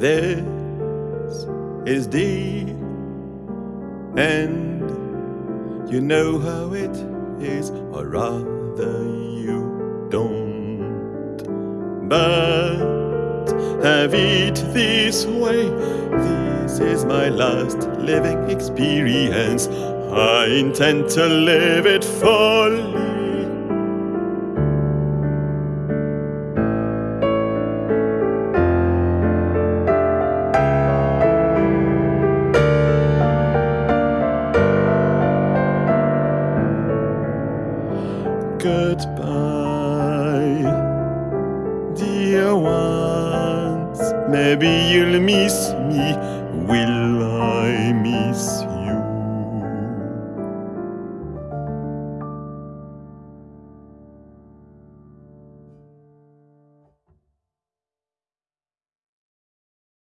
This is the end. You know how it is, or rather, you don't. But have it this way. This is my last living experience. I intend to live it fully. Goodbye, dear ones. Maybe you'll miss me. Will I miss you?